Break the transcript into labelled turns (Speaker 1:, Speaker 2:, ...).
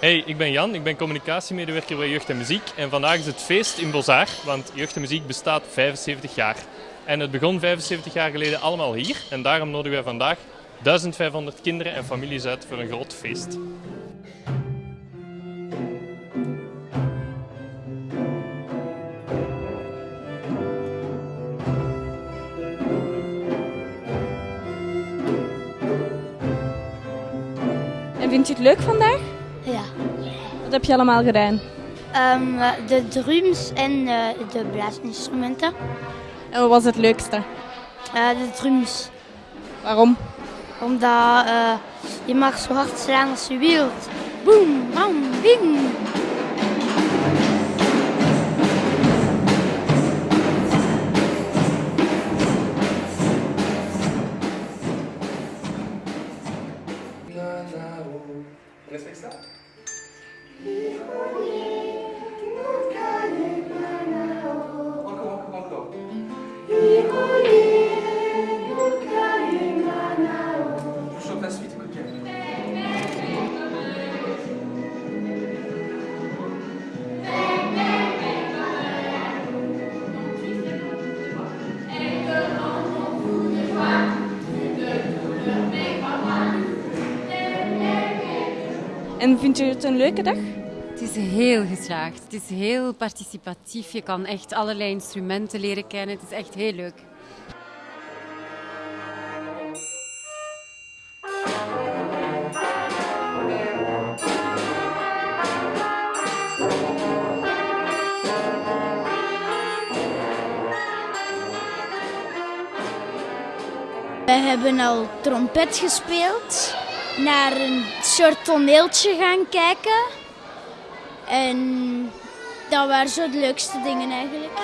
Speaker 1: Hey, ik ben Jan, ik ben communicatiemedewerker bij Jeugd en Muziek. En vandaag is het feest in Bozaar, want Jeugd en Muziek bestaat 75 jaar. En het begon 75 jaar geleden allemaal hier. En daarom nodigen wij vandaag 1500 kinderen en families uit voor een groot feest.
Speaker 2: En vind je het leuk vandaag? Wat heb je allemaal gedaan?
Speaker 3: Ehm, de drums en eh, de blaasinstrumenten.
Speaker 2: En wat was het leukste?
Speaker 3: Eh, de drums.
Speaker 2: Waarom?
Speaker 3: Omdat eh, je mag zo hard slaan als je wilt. Boom, bam, bing.
Speaker 4: Thank you.
Speaker 2: En vind je het een leuke dag?
Speaker 5: Het is heel geslaagd. Het is heel participatief. Je kan echt allerlei instrumenten leren kennen. Het is echt heel leuk.
Speaker 3: Wij hebben al trompet gespeeld. Naar een soort toneeltje gaan kijken. En dat waren zo de leukste dingen eigenlijk.